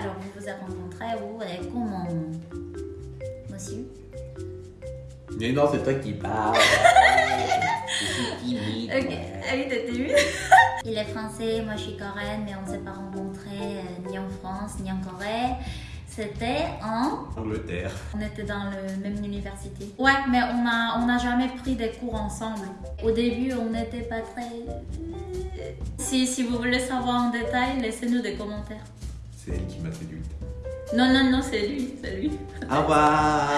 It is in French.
alors vous vous êtes rencontrés où et comment Monsieur Mais non, c'est toi qui parles. Je suis timide. Ok, ah oui, t'es timide. Il est français, moi je suis coréenne, mais on ne s'est pas rencontrés euh, ni en France ni en Corée. C'était en. Angleterre. On était dans la même université. Ouais, mais on n'a on a jamais pris des cours ensemble. Au début, on n'était pas très. Si, si vous voulez savoir en détail, laissez-nous des commentaires. C'est elle qui m'a séduite. Non, non, non, c'est lui, c'est lui. Au revoir